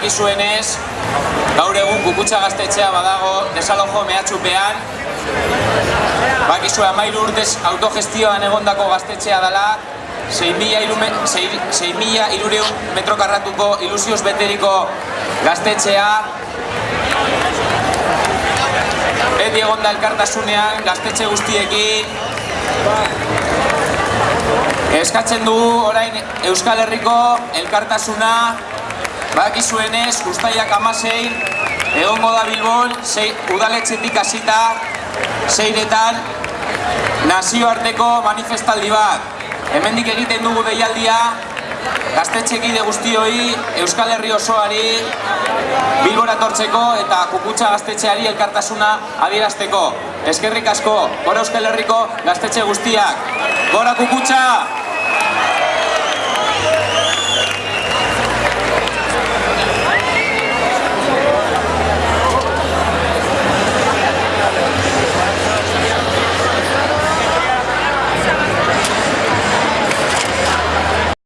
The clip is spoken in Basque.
Bakizuenez, gaur egun kukutsa gaztetxea badago desalojo mehatxupean. Bakizue amairu urtez autogestioan egondako gaztetxea dela, 6.000 irureun metro karratuko ilusioz beteriko gaztetxea. Beti egonda elkartasunean gaztetxe guztiekin. Eskatzen dugu orain Euskal Herriko elkartasuna Bakizuenez, guztaiak amasein egongo da Bilbon, sei, udaletxetik hasita zeiretan nazioarteko manifestaldi bat. Hemendik egiten dugu deialdia gaztetxekide guztioi Euskal Herri osoari Bilbora tortzeko eta kukutsa gaztetxeari elkartasuna adierazteko. Eskerrik asko, gora Euskal Herriko gaztetxe guztiak. Gora kukutsa!